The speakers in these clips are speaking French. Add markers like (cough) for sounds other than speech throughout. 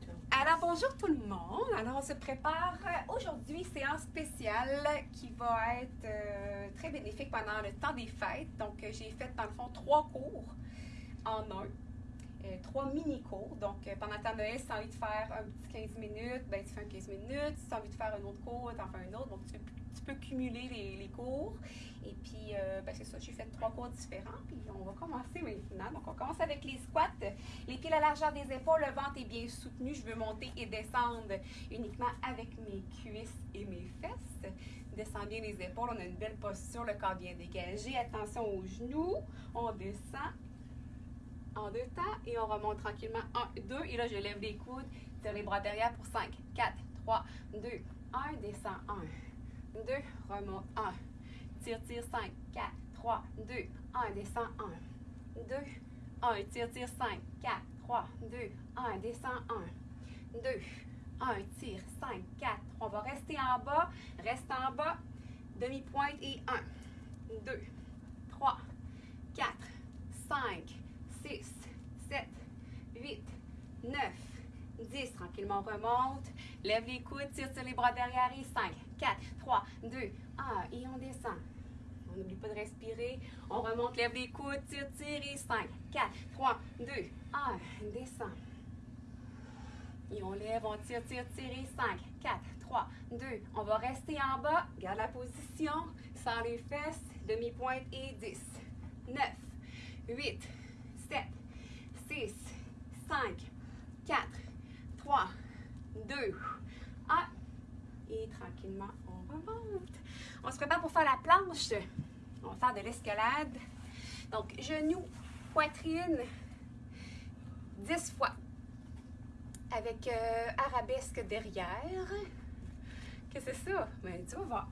tu vois. Alors bonjour tout le monde. Alors on se prépare euh, aujourd'hui séance spéciale qui va être euh, très bénéfique pendant le temps des fêtes. Donc euh, j'ai fait dans le fond trois cours en un. Trois mini-cours. Donc, pendant le Noël, si tu as envie de faire un petit 15 minutes, ben, tu fais un 15 minutes. Si tu as envie de faire un autre cours, tu en fais un autre. Donc, tu, tu peux cumuler les, cours. Et puis, euh, ben, c'est ça, j'ai fait trois cours différents. Puis, on va commencer maintenant. Donc, on commence avec les squats. Les pieds à la largeur des épaules, le ventre est bien soutenu. Je veux monter et descendre uniquement avec mes cuisses et mes fesses. Descends bien les épaules. On a une belle posture, le corps bien dégagé. Attention aux genoux. On descend en deux temps et on remonte tranquillement. 1, 2 et là je lève les coudes, tire les bras derrière pour 5, 4, 3, 2, 1, descend 1, 2, remonte. 1, tire, tire 5, 4, 3, 2, 1, descend. 1, 2, 1, tire, tire 5, 4, 3, 2, 1, descend. 1, 2, 1, tire 5, 4, on va rester en bas, reste en bas, demi-pointe et 1, 2, 3, 4, 5, 6, 7, 8, 9, 10. Tranquillement, on remonte. Lève les coudes, tire sur les bras derrière et 5, 4, 3, 2, 1. Et on descend. On n'oublie pas de respirer. On remonte, lève les coudes, tire, tire et 5, 4, 3, 2, 1. Descend. Et on lève, on tire, tire, tire et 5, 4, 3, 2. On va rester en bas. Garde la position. Sans les fesses. Demi-pointe et 10, 9, 8, 7, 6, 5, 4, 3, 2, 1. Et on remonte. On se prépare pour faire la planche. On va faire de l'escalade. Donc, genoux, poitrine, 10 fois. Avec euh, arabesque derrière. Qu'est-ce que c'est ça? Ben, tu vas voir.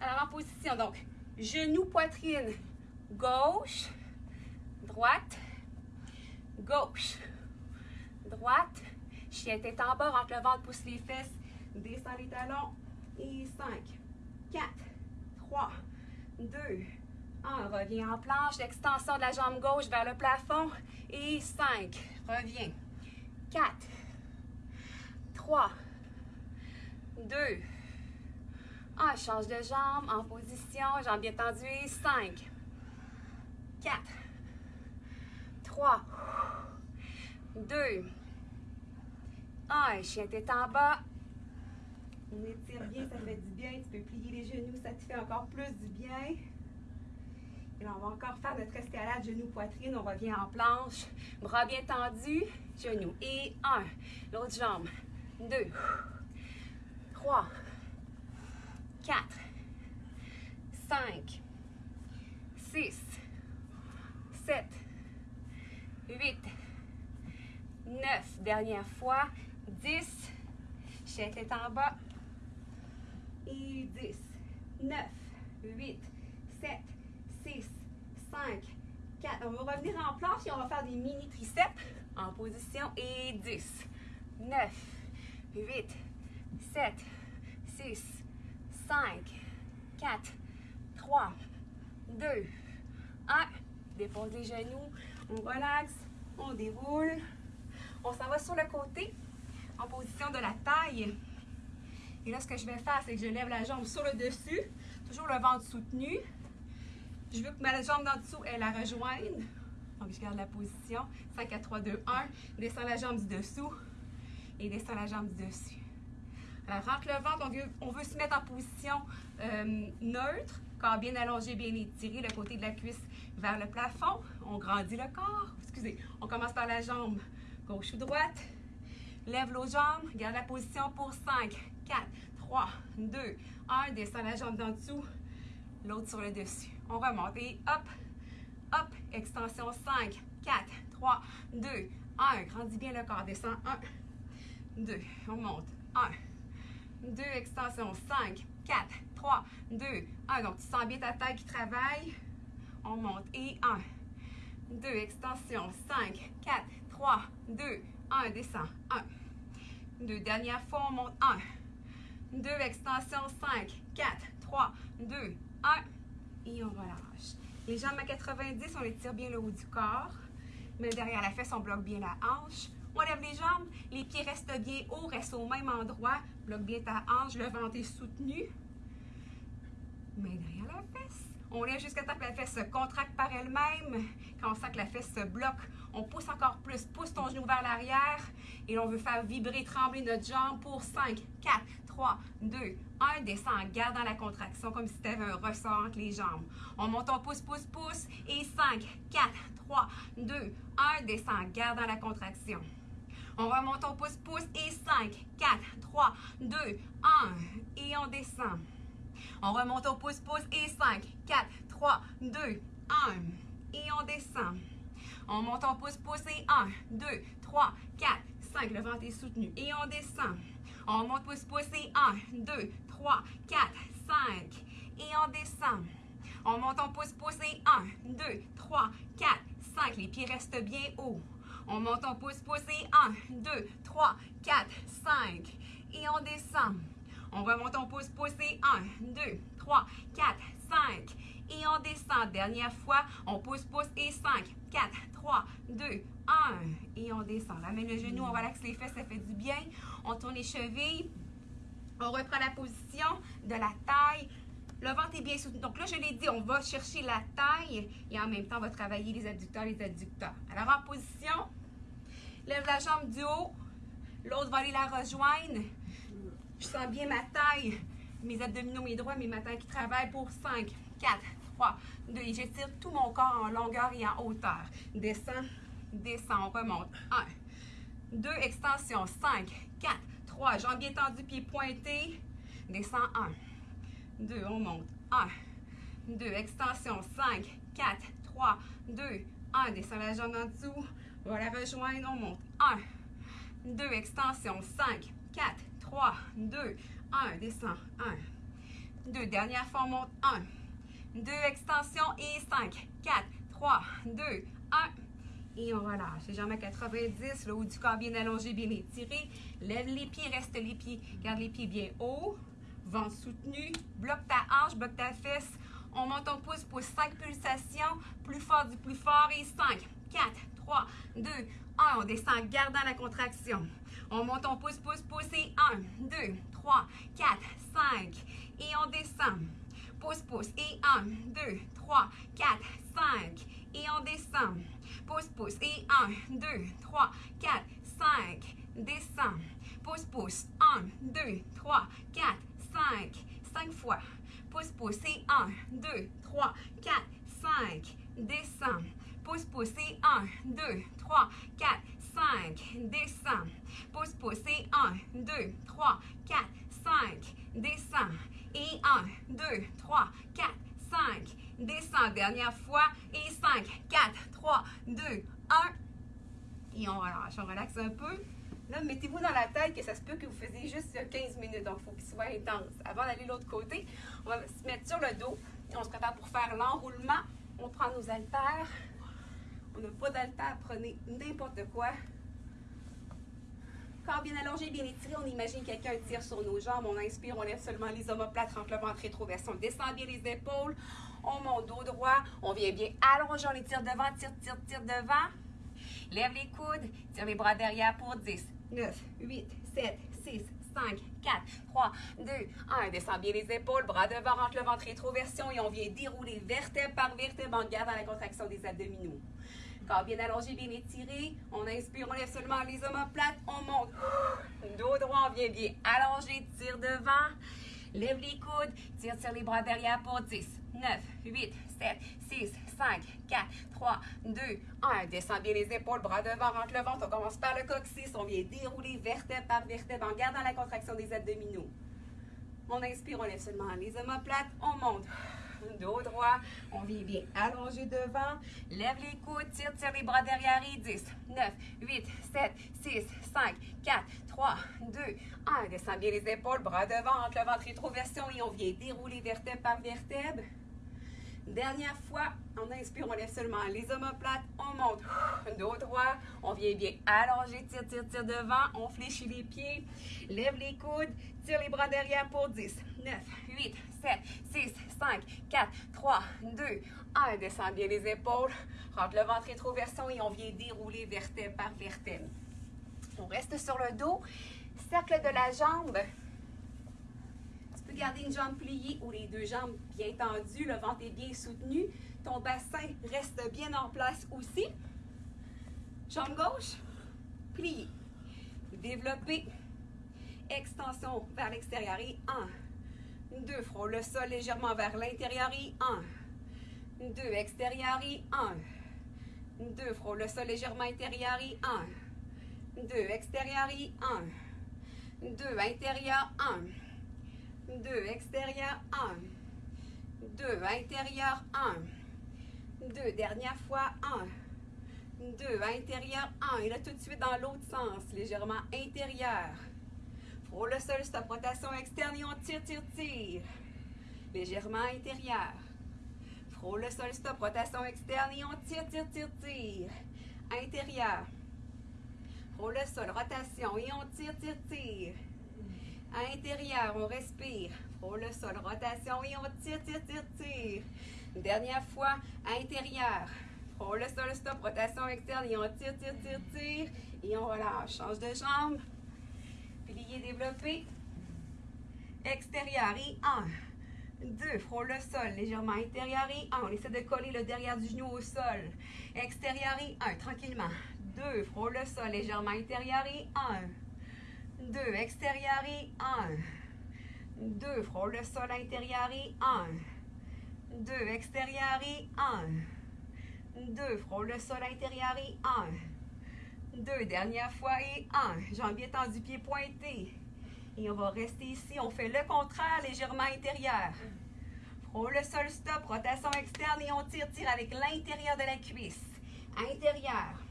Alors, en position, donc, genoux, poitrine, gauche, droite, gauche, droite. Chien tête en bas, rentre le ventre, pousse les fesses, descend les talons. Et 5, 4, 3, 2, 1. Reviens en planche, l'extension de la jambe gauche vers le plafond. Et 5, reviens. 4, 3, 2, 1. Change de jambe en position, jambe bien tendue. Et 5, 4, 3, 2, 1. Chien tête en bas. On étire bien, ça fait du bien. Tu peux plier les genoux, ça te fait encore plus du bien. Et là, on va encore faire notre escalade genou-poitrine. On revient en planche. Bras bien tendus, genoux. Et 1. L'autre jambe. 2, 3, 4, 5, 6, 7, 8, 9, dernière fois, 10, chien tête en bas, et 10, 9, 8, 7, 6, 5, 4. On va revenir en planche et on va faire des mini triceps en position, et 10, 9, 8, 7, 6, 5, 4, 3, 2, 1. Dépose les genoux, on relaxe, on déroule. On s'en va sur le côté en position de la taille. Et là, ce que je vais faire, c'est que je lève la jambe sur le dessus, toujours le ventre soutenu. Je veux que ma jambe d'en dessous, elle la rejoigne. Donc, je garde la position. 5, 4, 3, 2, 1. Descends la jambe du dessous et descends la jambe du dessus. Alors, rentre le ventre, on veut, on veut se mettre en position euh, neutre, corps bien allongé, bien étiré, le côté de la cuisse vers le plafond. On grandit le corps. Excusez, on commence par la jambe gauche ou droite. Lève l'autre jambe, garde la position pour 5, 4, 3, 2, 1. Descends la jambe d'en dessous, l'autre sur le dessus. On remonte et hop, hop, extension 5, 4, 3, 2, 1. Grandis bien le corps, descend 1, 2, on monte, 1, 2, extension, 5, 4, 3, 2, 1. Donc, tu sens bien ta taille qui travaille. On monte et 1, 2, extension, 5, 4, 3, 2, 1, descend, 1, 2, dernière fois, on monte, 1, 2, extension, 5, 4, 3, 2, 1, et on relâche. Les jambes à 90, on les tire bien le haut du corps. Mais derrière la fesse, on bloque bien la hanche. On lève les jambes Les pieds restent bien hauts, restent au même endroit. Bloque bien ta hanche, le ventre est soutenu. Main derrière la fesse. On lève jusqu'à temps que la fesse se contracte par elle-même. Quand on sent que la fesse se bloque, on pousse encore plus. Pousse ton genou vers l'arrière. Et on veut faire vibrer, trembler notre jambe pour 5, 4, 3, 2, 1. Descend en gardant la contraction comme si tu avais un ressort entre les jambes. On monte, on pousse, pousse, pousse. Et 5, 4, 3, 2, 1. Descend en gardant la contraction. On remonte, on pousse, pousse. Et 5, 4, 3, 2, 1. Et on descend. On remonte, on pousse, pousse. Et 5, 4, 3, 2, 1. Et on descend. On monte, on pousse, pousse. Et 1, 2, 3, 4, 5. Le ventre est soutenu. Et on descend. On monte, pousse. Et 1, 2, 3, 4, 5. Et on descend. On monte, on pousse, pousse. Et 1, 2, 3, 4, 5. Les pieds restent bien hauts. On monte, on pousse, pousse. Et 1, 2, 3, 4, 5. Et on descend. On remonte, on pousse, pousse. Et 1, 2, 3, 4, 5. Et on descend. Dernière fois, on pousse, pousse. Et 5, 4, 3, 2, 1. Et on descend. Ramène le genou, on relaxe les fesses, ça fait du bien. On tourne les chevilles. On reprend la position de la taille. Le ventre est bien soutenu. Donc là, je l'ai dit, on va chercher la taille et en même temps, on va travailler les adducteurs, les adducteurs. Alors, en position, lève la jambe du haut. L'autre va aller la rejoindre. Je sens bien ma taille, mes abdominaux, mes droits, mes matins qui travaillent pour 5, 4, 3, 2. Et j'étire tout mon corps en longueur et en hauteur. Descends, descends, on remonte. 1, 2, extension. 5, 4, 3. Jambes bien tendues, pieds pointés. Descends. 1, 2, on monte. 1, 2, extension. 5, 4, 3, 2, 1. Descends la jambe en dessous. On va la rejoindre, on monte. 1, 2, extension. 5, 4, 3, 2, 1. Descends. 1, 2. Dernière fois, on monte. 1, 2, extension et 5, 4, 3, 2, 1. Et on relâche. Les jambes à 90, le haut du corps bien allongé, bien étiré. Lève les pieds, reste les pieds. Garde les pieds bien hauts. Ventre soutenu. Bloque ta hanche, bloque ta fesse. On monte, on pousse pour 5 pulsations. Plus fort du plus fort. Et 5, 4, 3, 2, 1. On descend en gardant la contraction. On monte, on pousse, pousse, pousse. Et 1, 2, 3, 4, 5. Et on descend. Pousse, pousse. Et 1, 2, 3, 4, 5. Et on descend. Pousse, pousse. Et 1, 2, 3, 4, 5. Descend. Pousse, pousse. 1, 2, 3, 4, 5. 5 fois. Pousse, pousse. Et 1, 2, 3, 4, 5. Descend. Pousse, pousse. Et 1, 2, 3, 4, 5. Descend. Pousse, pousse. Et 1, 2, 3, 4, 5. Descend. Et 1, 2, 3, 4, 5. Descend. Dernière fois. Et 5, 4, 3, 2, 1. Et on relâche. On relaxe un peu. Là, mettez-vous dans la tête que ça se peut que vous faisiez juste 15 minutes. Donc, il faut qu'il soit intense. Avant d'aller de l'autre côté, on va se mettre sur le dos. On se prépare pour faire l'enroulement. On prend nos haltères. On n'a pas d'haltères. Prenez n'importe quoi. Corps bien allongé, bien étiré, on imagine quelqu'un tire sur nos jambes. On inspire, on lève seulement les omoplates, rentre le ventre rétroversion. On descend bien les épaules. On monte dos droit. On vient bien allonger, on les tire devant, tire, tire, tire devant. Lève les coudes, tire les bras derrière pour 10, 9, 8, 7, 6, 5, 4, 3, 2, 1. Descend bien les épaules, bras devant, rentre le ventre rétroversion et on vient dérouler vertèbre par vertèbre en gardant la contraction des abdominaux. Corps bien allongé, bien étiré. On inspire, on lève seulement les omoplates. On monte. (gasps) Dos droit, on vient bien allongé, tire devant. Lève les coudes, tire, tire les bras derrière pour 10, 9, 8, 7, 6, 5, 4, 3, 2, 1. Descend bien les épaules, bras devant, rentre le ventre. On commence par le coccyx. On vient dérouler vertèbre par vertèbre en gardant la contraction des abdominaux. On inspire, on lève seulement les omoplates. On monte. Dos droit. On vient bien allonger devant. Lève les coudes, tire, tire les bras derrière et 10, 9, 8, 7, 6, 5, 4, 3, 2, 1. Descend bien les épaules, bras devant, entre le ventre rétroversion et on vient dérouler vertèbre par vertèbre. Dernière fois, on inspire, on lève seulement les omoplates, on monte, (sighs) dos droit, on vient bien allonger, tire, tire, tire devant, on fléchit les pieds, lève les coudes, tire les bras derrière pour 10, 9, 8, 7, 6, 5, 4, 3, 2, 1. Descend bien les épaules, rentre le ventre rétroversion et on vient dérouler vertèbre par vertèbre. On reste sur le dos. Cercle de la jambe. Peux garder une jambe pliée ou les deux jambes bien tendues. Le ventre est bien soutenu. Ton bassin reste bien en place aussi. Jambe gauche, pliée. Développer. Extension vers l'extérieur et 1. 2. Frôle le sol légèrement vers l'intérieur et 1. 2. Extérieur et 1. 2. Frôle le sol légèrement intérieur et 1. 2. Extérieur et 1. 2. Intérieur 1. 2. Extérieur 1. 2. Intérieur 1. 2. Dernière fois 1. 2. Intérieur 1. Et là, tout de suite dans l'autre sens, légèrement intérieur. Frôle le sol, stop, rotation externe et on tire, tire, tire. Légèrement intérieur. Frôle le sol, stop, rotation externe et on tire, tire, tire, tire. Intérieur. Frôle le sol, rotation et on tire, tire, tire. Intérieur, on respire. Frôle le sol, rotation et on tire, tire, tire, tire. Dernière fois, intérieur. Frôle le sol, stop, rotation externe et on tire, tire, tire, tire. Et on relâche. Change de jambe. Plié, développé. Extérieur et 1. 2. Frôle le sol, légèrement intérieur et 1. On essaie de coller le derrière du genou au sol. Extérieur et 1. Tranquillement. 2. Frôle le sol, légèrement intérieur et 1. 2. Extérieur et 1. 2. Frôle le sol intérieur et 1. 2. Extérieur et 1. 2. Frôle le sol intérieur et 1. Deux, dernière fois et un. Jambes bien tendues, pieds pointés. Et on va rester ici. On fait le contraire, légèrement intérieur. Frôle le sol, stop, rotation externe et on tire, tire avec l'intérieur de la cuisse. Intérieur.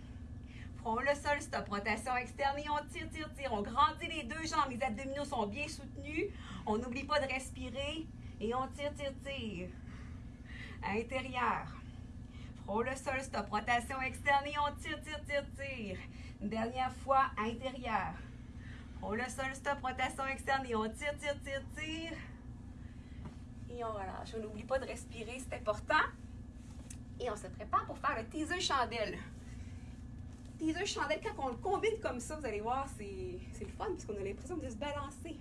Frôle le sol, stop, rotation externe et on tire, tire, tire. On grandit les deux jambes, les abdominaux sont bien soutenus. On n'oublie pas de respirer et on tire, tire, tire. Intérieur. Frôle le sol, stop, rotation externe et on tire, tire, tire, tire. Une dernière fois, intérieur. Frôle le sol, stop, rotation externe et on tire, tire, tire, tire. Et on relâche. On n'oublie pas de respirer, c'est important. Et on se prépare pour faire le teaser chandelle. Teaser chandelle, quand on le combine comme ça, vous allez voir, c'est le fun parce qu'on a l'impression de se balancer.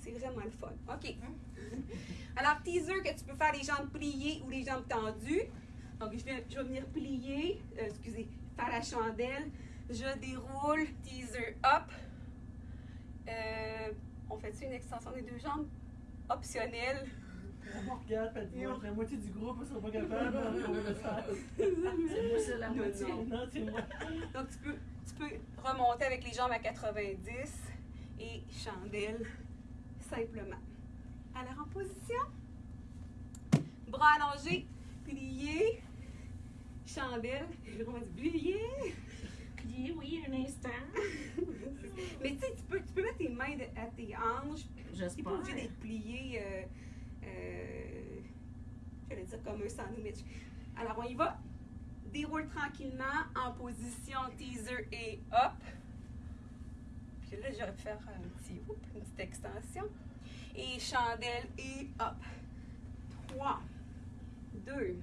C'est vraiment le fun. OK. (laughs) Alors, teaser que tu peux faire les jambes pliées ou les jambes tendues. Donc, je vais, je vais venir plier, euh, excusez, faire la chandelle. Je déroule, teaser up. Euh, on fait une extension des deux jambes? Optionnelle. Regarde, la moitié du groupe ne sera pas capable de le (laughs) faire. C'est moi, c'est la moitié. Non, c'est moi. Donc, tu peux, tu peux remonter avec les jambes à 90 et chandelle simplement. Alors, en position. Bras allongés, pliés, chandelle. Je vais plié. Plié, oui, un instant. (laughs) Mais tu sais, tu peux, tu peux mettre tes mains de- à tes pas J'espère. obligé d'être plié, euh, j'allais dire comme un sandwich. Alors, on y va. Déroule tranquillement en position teaser et up. Puis là, j'aurais pu faire un petit, oups, une petite extension. Et chandelle et up. 3, 2,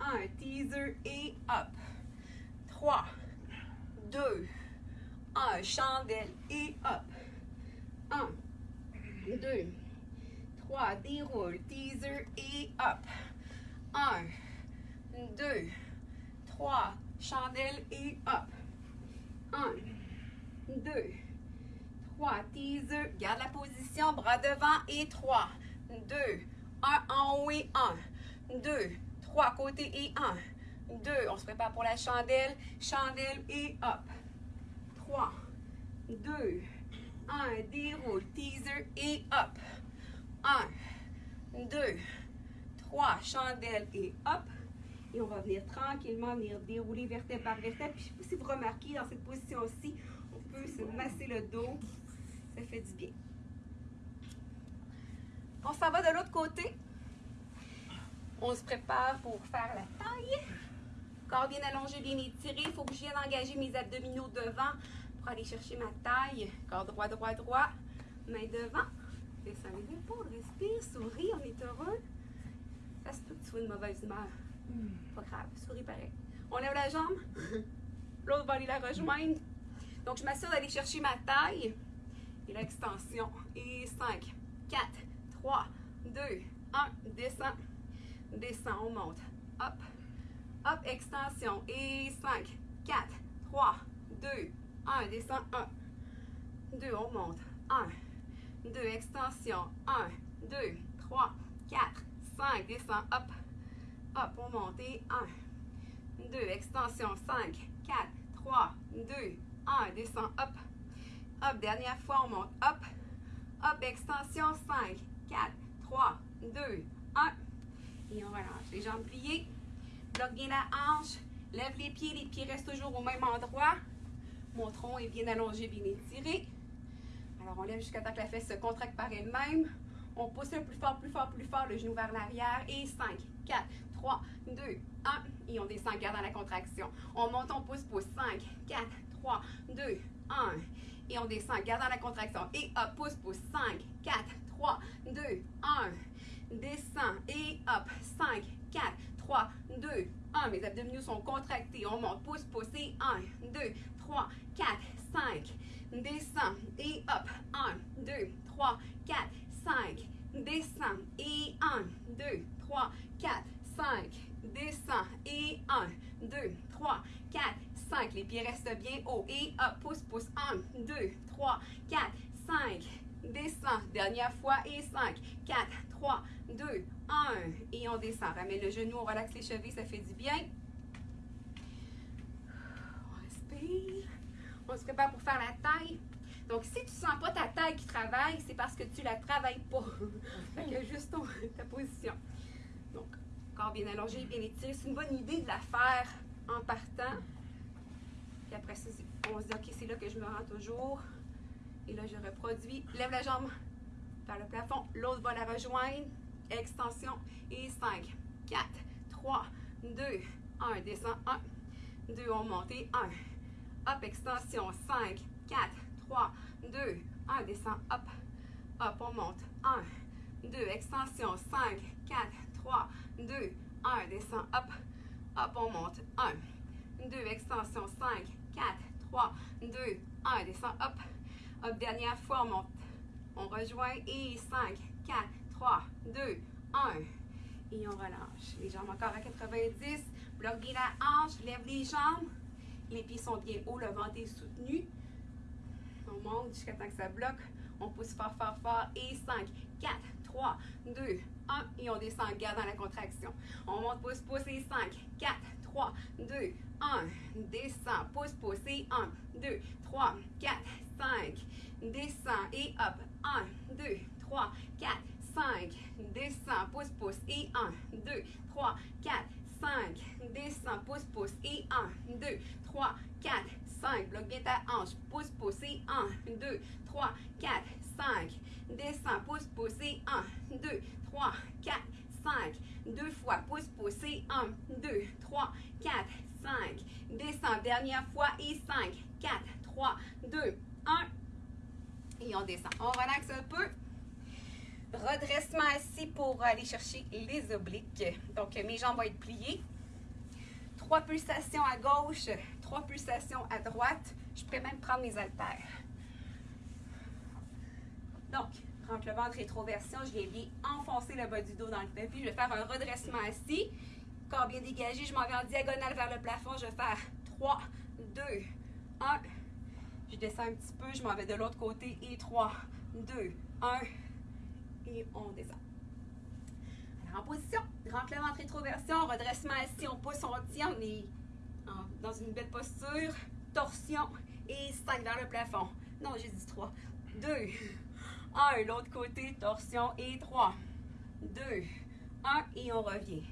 1. Teaser et up. 3, 2, 1. Chandelle et up. 1, 2, 3, déroule, teaser et up. 1, 2, 3, chandelle et up. 1, 2, 3, teaser, garde la position, bras devant et 3, 2, 1 en haut et 1, 2, 3 côté et 1, 2, on se prépare pour la chandelle, chandelle et up. 3, 2, 1, déroule, teaser et up. 1, 2, 3, chandelle et up. Et on va venir tranquillement venir dérouler vertèbre par vertèbre. Puis si vous remarquez, dans cette position-ci, on peut se masser le dos. Ça fait du bien. On s'en va de l'autre côté. On se prépare pour faire la taille. Corps bien allongé, bien étiré. Il faut que je vienne engager mes abdominaux devant pour aller chercher ma taille. Corps droit, droit, droit. Main devant. Descends les épaules, respire, souris, on est heureux. Ça se peut que tu sois une mauvaise humeur. Pas grave, souris pareil. On lève la jambe. (laughs) L'autre va aller la rejoindre. Donc, je m'assure d'aller chercher ma taille et l'extension. Et 5, 4, 3, 2, 1. Descend. Descend, on monte. Hop. Hop, extension. Et 5, 4, 3, 2, 1. Descend. 1. 2, on monte. 1. 2, extension. 1, 2, 3, 4, 5. Descend. Hop. Hop, on monte. Et 1. 2, extension. 5, 4, 3, 2, 1. Descend. Hop. Hop, dernière fois, on monte. Hop. Hop, extension. 5, 4, 3, 2, 1. Et on relâche. Les jambes pliées. Bloque bien la hanche. Lève les pieds. Les pieds restent toujours au même endroit. Mon tronc est bien allongé, bien étiré. Alors, on lève jusqu'à temps que la fesse se contracte par elle-même. On pousse un plus fort, plus fort, plus fort, le genou vers l'arrière. Et 5, 4, 3, 2, 1. Et on descend, gardant la contraction. On monte, on pousse, pousse. 5, 4, 3, 2, 1. Et on descend, gardant la contraction. Et hop, pousse, pousse. 5, 4, 3, 2, 1. Descend. Et hop. 5, 4, 3, 2, 1. Mes abdominaux sont contractés. On monte, pousse, pousse. Et 1, 2, 3, 4, 5. Descend. Et hop. 1, 2, 3, 4, 5. Descend. Et 1, 2, 3, 4, 5. Descend. Et 1, 2, 3, 4, 5. Les pieds restent bien haut. Et hop, pousse, pousse. 1, 2, 3, 4, 5. Descend. Dernière fois. Et 5, 4, 3, 2, 1. Et on descend. Ramène le genou, on relaxe les chevilles, ça fait du bien. On respire. Se prépare pour faire la taille. Donc, si tu ne sens pas ta taille qui travaille, c'est parce que tu ne la travailles pas. (laughs) fait que juste (laughs) ta position. Donc, corps bien allongé, bien étiré. C'est une bonne idée de la faire en partant. Puis après ça, on se dit, OK, c'est là que je me rends toujours. Et là, je reproduis. Lève la jambe vers le plafond. L'autre va la rejoindre. Extension. Et 5, 4, 3, 2, 1. Descend. 1, 2. On monte. Et 1. Hop, extension. 5, 4, 3, 2, 1. Descend. Hop. Hop, on monte. 1, 2. Extension. 5, 4, 3, 2, 1. Descend. Hop. Hop, on monte. 1, 2. Extension. 5, 4, 3, 2, 1. Descend. Hop. Hop, dernière fois, on monte. On rejoint. Et 5, 4, 3, 2, 1. Et on relâche. Les jambes encore à 90. Bloque bien la hanche. Lève les jambes. Les pieds sont bien hauts. Le ventre est soutenu. On monte jusqu'à temps que ça bloque. On pousse fort, fort, fort. Et 5, 4, 3, 2, 1. Et on descend en gardant la contraction. On monte, pousse, pousse. Et 5, 4, 3, 2, 1. Descend, pousse, pousse. Et 1, 2, 3, 4, 5. Descend. Et hop. 1, 2, 3, 4, 5. Descend, pousse, pousse. Et 1, 2, 3, 4, 5. Descend, pousse, pousse. Et 1, 2, 3, 4, 5. Bloque bien ta hanche. Pousse, pousse. Et 1, 2, 3, 4, 5. Descend, pousse, pousse. Et 1, 2, 3, 4, 5. Deux fois. Pousse, pousse. Et 1, 2, 3, 4, 5. Descend. Dernière fois. Et 5, 4, 3, 2, 1. Et on descend. On relaxe un peu. Redressement assis pour aller chercher les obliques. Donc, mes jambes vont être pliées. Trois pulsations à gauche, trois pulsations à droite. Je pourrais même prendre mes haltères. Donc, rentre le ventre rétroversion. Je viens bien enfoncer le bas du dos dans le tapis. Je vais faire un redressement assis. Corps bien dégagé. Je m'en vais en diagonale vers le plafond. Je vais faire 3, 2, 1. Je descends un petit peu. Je m'en vais de l'autre côté. Et 3, 2, 1 et on descend. Alors, en position, rentre le ventre rétroversion, redressement assis, on pousse, on tient, on est en- dans une belle posture, torsion et 5 vers le plafond. Non, j'ai dit 3. 2, 1, l'autre côté, torsion et 3, 2, 1 et on revient.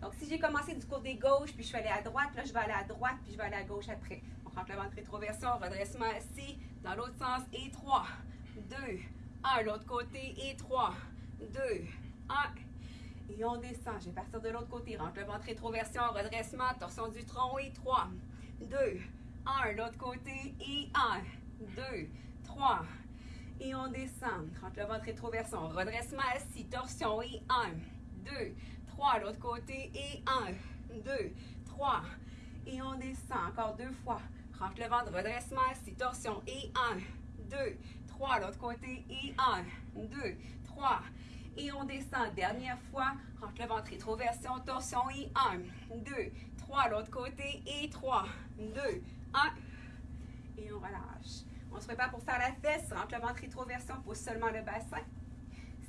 Donc, si j'ai commencé du côté gauche, puis je suis allée à droite, là, je vais aller à droite, puis je vais aller à gauche après. On rentre ventre rétroversion, redressement assis, dans l'autre sens, et 3, 2, 1, l'autre côté, et 3, 2, 1. Et on descend. Je vais partir de l'autre côté. Rentre le ventre rétroversion, redressement, torsion du tronc, et 3, 2, 1, l'autre côté, et 1, 2, 3. Et on descend. Rentre le ventre rétroversion, redressement assis, torsion, et 1, 2, 3, l'autre côté, et 1, 2, 3. Et on descend encore deux fois. Rentre le ventre, redressement, assis, torsion. Et 1, 2, 3. L'autre côté. Et 1, 2, 3. Et on descend. Dernière fois. Rentre le ventre, rétroversion, torsion. Et 1, 2, 3. L'autre côté. Et 3, 2, 1. Et on relâche. On se prépare pour faire la fesse. Rentre le ventre, rétroversion. Pousse seulement le bassin.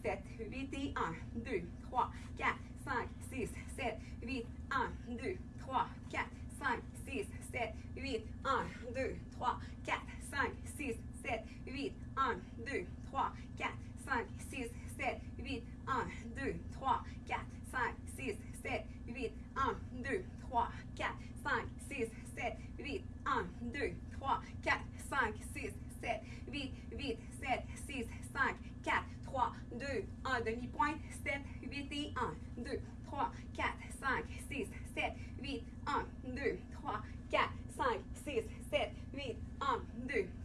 7, 8 et 1, 2, 3, 4, 5, 6, 7, 8, 1, 2, 3, 4, 5, 6, 7, 8, 1, 2, 3, 4, 5, 6, 7, 8, 1, 2, 3, 4, 5, 6, 7, 8, 1, 2, 3, 4, 5, 6, 7, 8, 1, 2, 3, 4, 5, 6, 7, 8, 1, 2, 3, 4, 5, 6, 7, 8, 8, 7, 6, 5, 4, 3, 2, 1, demi-pointe, 7, 8 et 1, 2, 3, 4, 5, 6, 7, 8, 1, 2, 3, 4, 5, 6, 7, 8, 1, 2, 3, 4,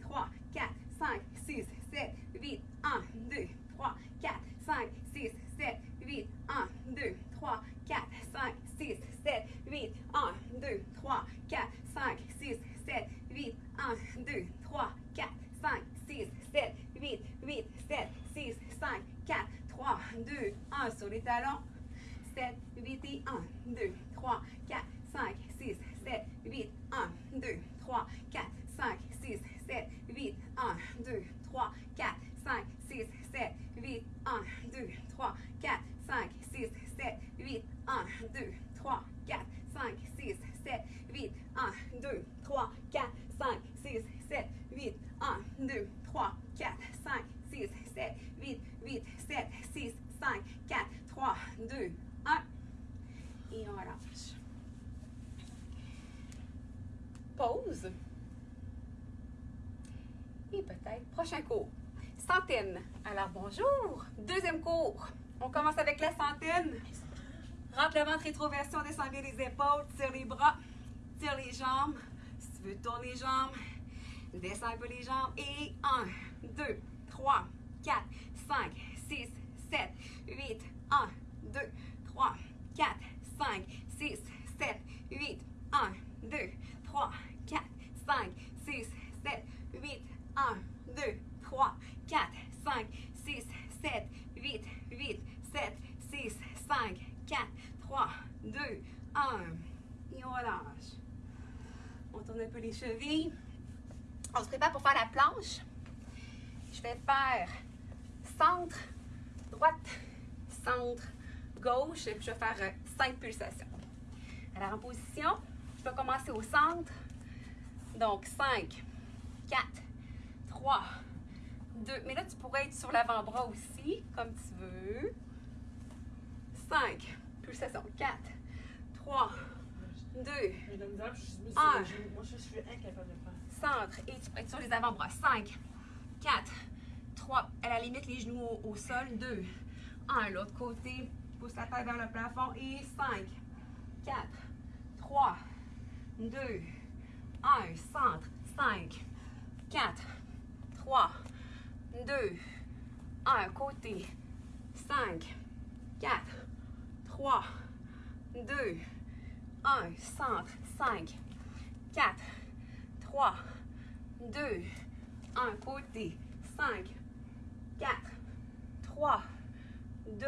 5, 6, 7, 8, 1, 2, 3, 4, 5, 6, 7, 8, 1, 2, 3, 4, 5, 6, 7, 8, 1, 2, 3, 4, 5, 6, 7, 8, 1, 2, 3, 4, 5, 6, 7, 8, 8, 7, 6, 5, 4, 3, 2, 1 sur les talons. 7, 8 et 1, 2, 3, 4, 5, 6, 7, 8, 1, 2, 3, 4, 5, 6, 7, 8, 1, 2, 3, 4, 5, 6, 7, 8, 1, 2, 3, 4, 5, 6, 7, 8, 1, 2, 3, 4, 5, 6, 7, 8, 1, 2, 3, 4, 5, 6, 7, 8, 1, 2, 3, 4, 5, 6, 7, 8, 8, 7, 6, 5, 4, 3, 2, 1. Et on relâche. Pause. Et peut-être prochain cours. Centaine. Alors bonjour. Cours. On commence avec la centaine. Rentre le ventre, rétroversion, descend bien les épaules, tire les bras, tire les jambes. Si tu veux, tourne les jambes. Descends un peu les jambes. Et 1, 2, 3, 4, 5, 6, 7, 8, 1, 2, 3, 4, 5, 6, 7, 8, 1, 2, 3, 4, 5, 6, 7, 8, 1, 2, 3, 4, 5, 6, 7, 8, 8, 7, 6, 5, 4, 3, 2, 1. Et on relâche. On tourne un peu les chevilles. On se prépare pour faire la planche. Je vais faire centre, droite, centre, gauche. Et puis je vais faire 5 pulsations. Alors en position, je vais commencer au centre. Donc 5, 4, 3, 2. Mais là, tu pourrais être sur l'avant-bras aussi, comme tu veux. 5, pulsation. 4, 3, 2, Mais la misère, je suis mise Ah. sur le genou. Moi, je suis incapable de faire. centre et tu prêtes sur les avant-bras. 5, 4, 3, à la limite les genoux au, au sol. 2, 1, l'autre côté, pousse la tête vers le plafond et 5, 4, 3, 2, 1, centre, 5, 4, 3, 2, 1, côté, 5, 4, 3, 2, 1, centre, 5, 4, 3, 2, 1, côté, 5, 4, 3, 2,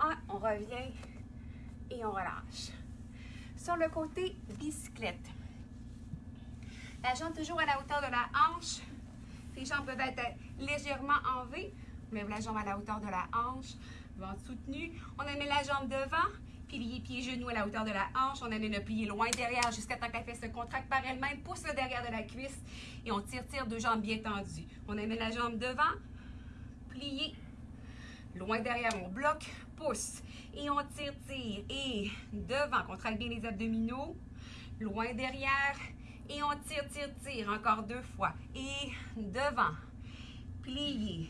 1, on revient et on relâche. Sur le côté bicyclette, la jambe toujours à la hauteur de la hanche. Les jambes peuvent être légèrement en V. On la jambe à la hauteur de la hanche, ventre soutenu. On amène la jambe devant, pilier pied genoux à la hauteur de la hanche. On amène le plié loin derrière jusqu'à temps que la se contracte par elle-même. Pousse le derrière de la cuisse et on tire, tire deux jambes bien tendues. On amène la jambe devant, plié, loin derrière, on bloque, pousse et on tire, tire et devant, contracte bien les abdominaux, loin derrière et on tire, tire, tire encore deux fois et devant, plié,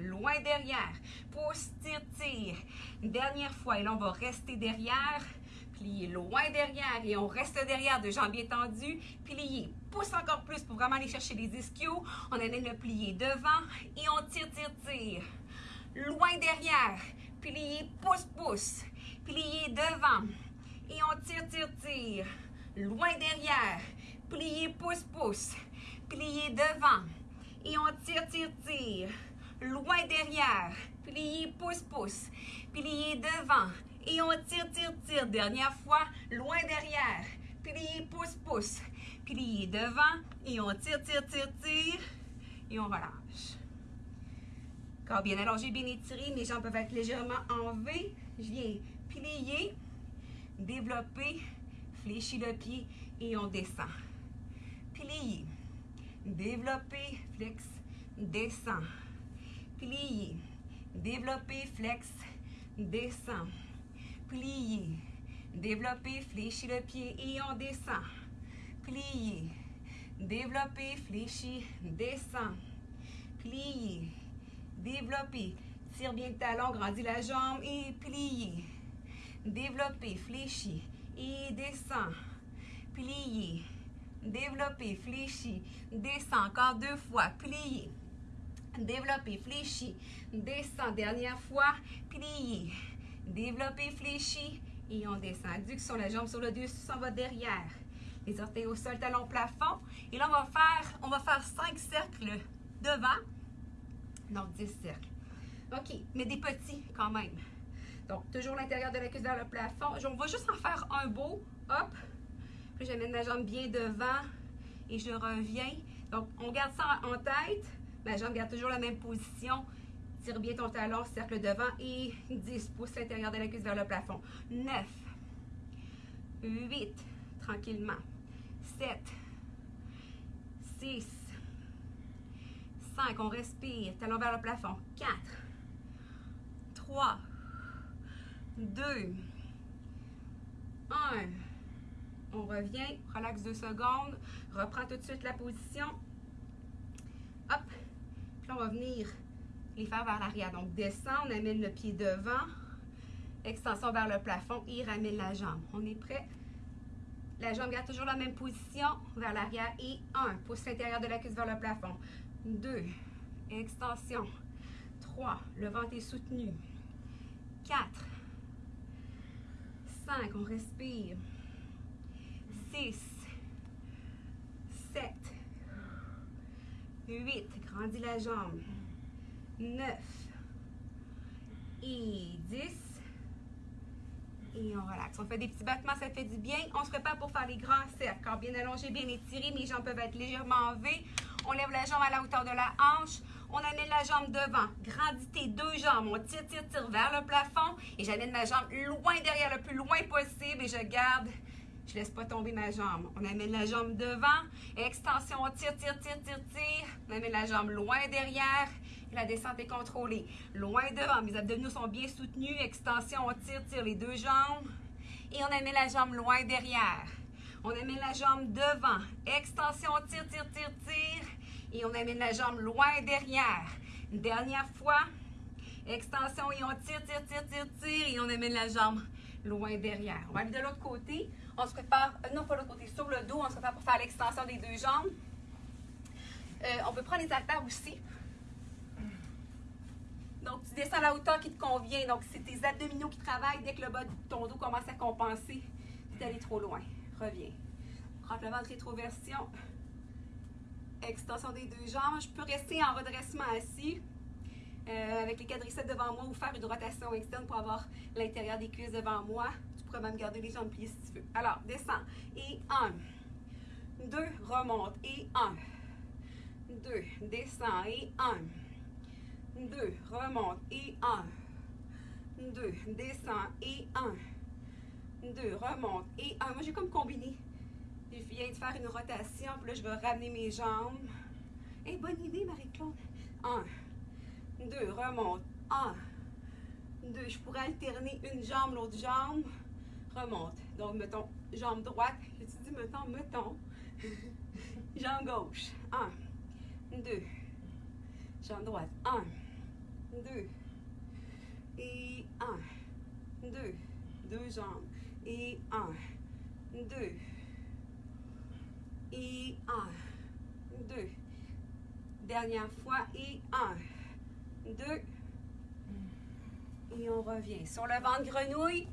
loin derrière, pousse, tire, tire, dernière fois et là on va rester derrière, plié loin derrière et on reste derrière, deux jambes bien tendues, plié, pousse encore plus pour vraiment aller chercher les ischios, on amène le plié devant et on tire, tire, tire, loin derrière, plié, pousse, pousse, plié devant et on tire, tire, tire, loin derrière, Pliez, pouce, pouce. Pliez devant. Et on tire, tire, tire. Loin derrière. Pliez, pouce, pouce. Pliez devant. Et on tire, tire, tire. Dernière fois. Loin derrière. Pliez, pouce, pouce. Pliez devant. Et on tire, tire, tire, tire. Et on relâche. Corps bien allongé, bien étiré. Mes jambes peuvent être légèrement en V. Je viens plier, développer, fléchir le pied et on descend. Plier, développer, flex, descend. Plier, développer, flex, descend. Plier, développer, fléchir le pied et on descend. Plier, développer, fléchir, descend. Plier, développer. Tire bien le talon, grandis la jambe et plier. Développer, fléchis et descend. Plier. Développer, fléchis, descend. Encore deux fois. Plier. Développer, fléchis, descend. Dernière fois. Plier. Développer, fléchis et on descend. Adduction, la jambe sur le dessus, s'en va derrière. Les orteils au sol, talon plafond. Et là, on va faire, on va faire cinq cercles devant. Donc, 10 cercles. OK, mais des petits quand même. Donc, toujours l'intérieur de la cuisse vers le plafond. On va juste en faire un beau. Hop. Puis j'amène ma jambe bien devant et je reviens. Donc, on garde ça en tête. Ma jambe garde toujours la même position. Tire bien ton talon, cercle devant et 10 pouces l'intérieur de la cuisse vers le plafond. 9, 8, tranquillement. 7, 6, 5, on respire, talon vers le plafond. 4, 3, 2, 1. On revient, relaxe deux secondes, reprend tout de suite la position. Hop, on va venir les faire vers l'arrière. Donc, descend, on amène le pied devant, extension vers le plafond et ramène la jambe. On est prêt? La jambe garde toujours la même position vers l'arrière et 1. Pousse l'intérieur de la cuisse vers le plafond. 2. Extension. 3. Le ventre est soutenu. 4. 5. On respire. 6. 7. 8. Grandis la jambe. 9. Et 10. Et on relaxe. On fait des petits battements, ça fait du bien. On se prépare pour faire les grands cercles. Bien allongé, bien étiré. Mes jambes peuvent être légèrement en V. On lève la jambe à la hauteur de la hanche. On amène la jambe devant. Grandis tes deux jambes. On tire, tire, tire vers le plafond. Et j'amène ma jambe loin derrière, le plus loin possible. Et je garde. Je laisse pas tomber ma jambe. On amène la jambe devant. Extension, on tire, tire, tire, tire, tire. On amène la jambe loin derrière. La descente est contrôlée. Loin devant. Mes abdominaux sont bien soutenus. Extension, on tire, tire les deux jambes. Et on amène la jambe loin derrière. On amène la jambe devant. Extension, on tire, tire, tire, tire. Et on amène la jambe loin derrière. Une dernière fois. Extension et on tire, tire, tire, tire, tire. Et on amène la jambe loin derrière. On va aller de l'autre côté. On se prépare, euh, non pas l'autre côté, sur le dos. On se prépare pour faire l'extension des deux jambes. Euh, on peut prendre les haltères aussi. Donc, tu descends à la hauteur qui te convient. Donc, c'est tes abdominaux qui travaillent dès que le bas de ton dos commence à compenser. Tu allé trop loin. Reviens. Rentre le ventre rétroversion. Extension des deux jambes. Je peux rester en redressement assis. Euh, avec les quadriceps devant moi ou faire une rotation externe pour avoir l'intérieur des cuisses devant moi. Pourrais même garder les jambes pliées si tu veux. Alors, descends. Et un. Deux. Remonte. Et un. Deux. Descends. Et un. 2, remonte et 1, 2, descend et 1, 2, remonte et 1. Moi, j'ai comme combiné. Je viens de faire une rotation, puis là, je vais ramener mes jambes. Et bonne idée, Marie-Claude. 1, 2, remonte, 1, 2. Je pourrais alterner une jambe, l'autre jambe, remonte. Donc, mettons, jambe droite. J'ai-tu dit, mettons, mettons. (laughs) jambe gauche. 1, 2. Jambe droite. 1, 2 et 1, 2, deux jambes et 1, 2 et 1, 2. Dernière fois et 1, 2 et on revient. Sur le ventre grenouille,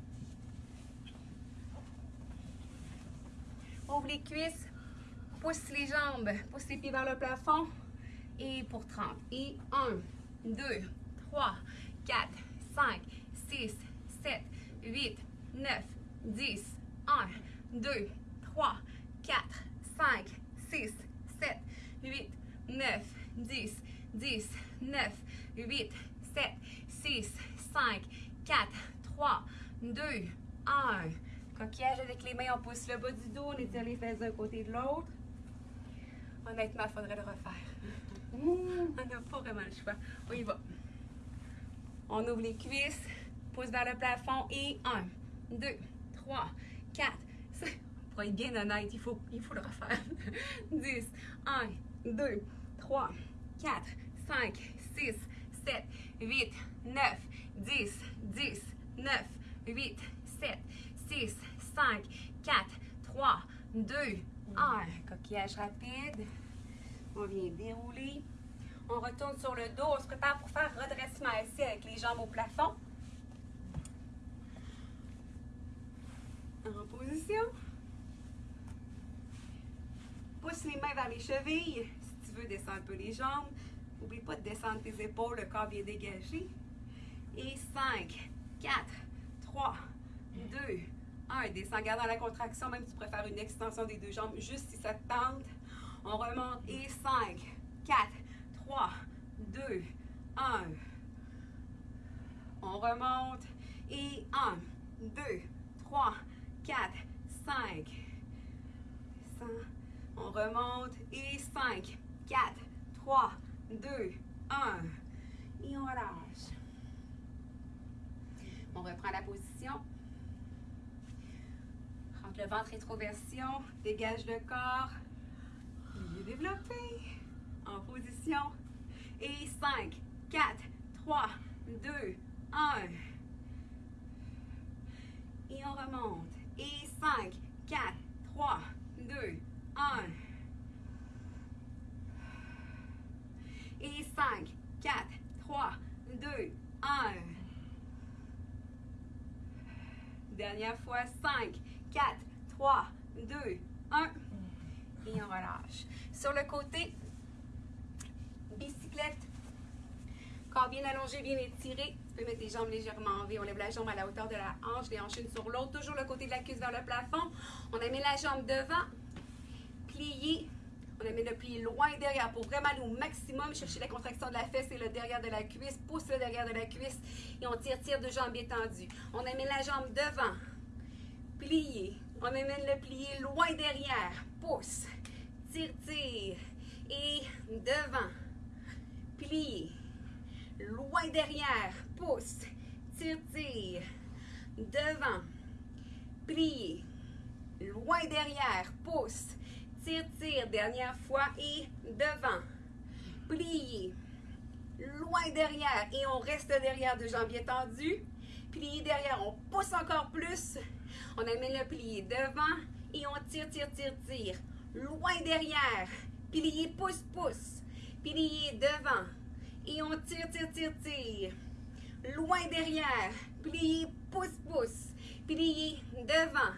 les cuisses, pousse les jambes, pousse les pieds vers le plafond. Et pour 30. Et 1, 2, 3, 4, 5, 6, 7, 8, 9, 10, 1, 2, 3, 4, 5, 6, 7, 8, 9, 10, 10, 9, 8, 7, 6, 5, 4, 3, 2, 1. Coquillage avec les mains, on pousse le bas du dos, on étire les fesses d'un côté et de l'autre. Honnêtement, il faudrait le refaire. (laughs) On n'a pas vraiment le choix. On y va. On ouvre les cuisses, pousse vers le plafond et 1, 2, 3, 4, 5. Pour être bien honnête, il faut, il faut le refaire. 10, 1, 2, 3, 4, 5, 6, 7, 8, 9, 10, 10, 9, 8, 7, 6, 5, 4, 3, 2, 1. Coquillage rapide. On vient dérouler. On retourne sur le dos. On se prépare pour faire redressement assis avec les jambes au plafond. En position. Pousse les mains vers les chevilles. Si tu veux, descends un peu les jambes. N'oublie pas de descendre tes épaules, le corps bien dégagé. Et 5, 4, 3, 2, 1. Descends, garde dans la contraction, même si tu préfères une extension des deux jambes, juste si ça te tente. On remonte et 5, 4, 3, 2, 1. On remonte et 1, 2, 3, 4, 5. On remonte et 5, 4, 3, 2, 1. Et on relâche. On reprend la position. Rentre le ventre rétroversion, dégage le corps. Pied développé. En position. Et 5, 4, 3, 2, 1. Et on remonte. Et 5, 4, 3, 2, 1. Et 5, 4, 3, 2, 1. Dernière fois, 5, 4, 3, 2, 1. Et on relâche. Sur le côté, bicyclette. Corps bien allongé, bien étiré. Tu peux mettre les jambes légèrement en V. On lève la jambe à la hauteur de la hanche, les hanches une sur l'autre. Toujours le côté de la cuisse vers le plafond. On amène la jambe devant. Plié. On amène le pied loin derrière pour vraiment aller au maximum. Chercher la contraction de la fesse et le derrière de la cuisse. Pousse le derrière de la cuisse. Et on tire, tire de jambes étendues. On amène la jambe devant. Plié. On amène le plié loin derrière. Pousse. Tire, tire. Et devant. Plié. Loin derrière. Pousse. Tire, tire. Devant. Plié. Loin derrière. Pousse. Tire, tire. Dernière fois. Et devant. Plié. Loin derrière. Et on reste derrière de jambes étendues. Plié derrière. On pousse encore plus. On amène le plié devant. Et on tire, tire, tire, tire. Loin derrière. Plié, pousse, pousse. Plié devant. Et on tire, tire, tire, tire. Loin derrière. Plié, pousse, pousse. Plié devant.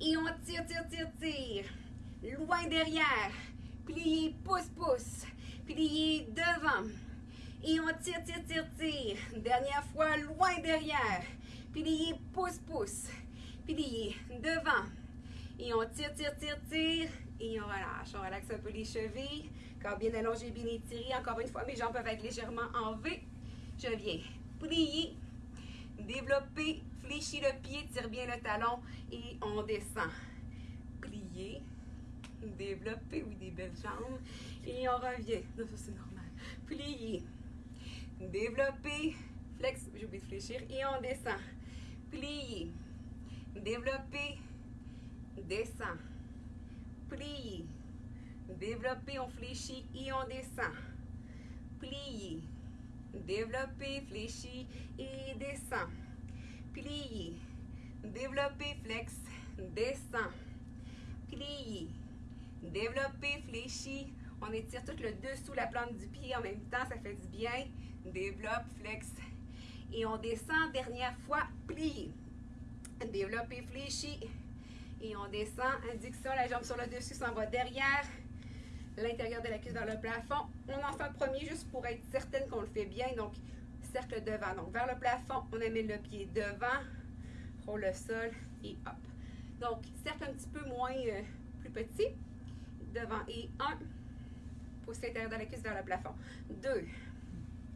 Et on tire, tire, tire, tire. Loin derrière. Plié, pousse, pousse. Plié devant. Et on tire, tire, tire, tire. Dernière fois, loin derrière. Plié, pousse, pousse. Plié devant. Et on tire, tire, tire, tire. Et on relâche. On relaxe un peu les chevilles. Corps bien allongé, bien étiré. Encore une fois, mes jambes peuvent être légèrement en V. Je viens plier, développer, fléchir le pied, tire bien le talon et on descend. Plier, développer, oui, des belles jambes. Et on revient. Non, ça c'est normal. Plier, développer, flex, j'ai oublié de fléchir. Et on descend. Plier, développer, descend. Plier, développer, on fléchit et on descend. Plier, développer, fléchit et descend. Plier, développer, flex, descend. Plier, développer, fléchit. On étire tout le dessous, la plante du pied en même temps, ça fait du bien. Développe, flex. Et on descend, dernière fois, plier. Développer, fléchit. Et on descend. Adduction, la jambe sur le dessus s'en va derrière. L'intérieur de la cuisse vers le plafond. On en fait un premier juste pour être certaine qu'on le fait bien. Donc, cercle devant. Donc, vers le plafond, on amène le pied devant. Roule le sol et hop. Donc, cercle un petit peu moins, euh, plus petit. Devant et un. Pousse l'intérieur de la cuisse vers le plafond. Deux.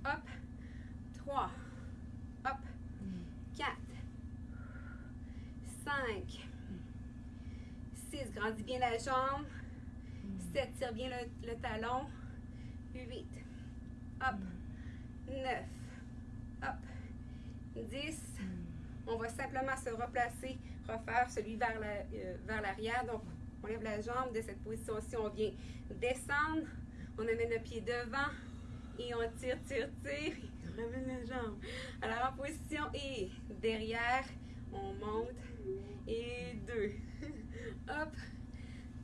Hop. Trois. Hop. Quatre. Cinq. Six. Grandis bien la jambe. Sept. Tire bien le, talon. Huit. Hop. Neuf. Hop. Dix. On va simplement se replacer, refaire celui euh, vers l'arrière. Donc, on lève la jambe de cette position-ci. On vient descendre. On amène le pied devant. Et on tire, tire, tire. On ramène la jambe. Alors, en position et derrière, on monte. Et deux. (laughs) Hop.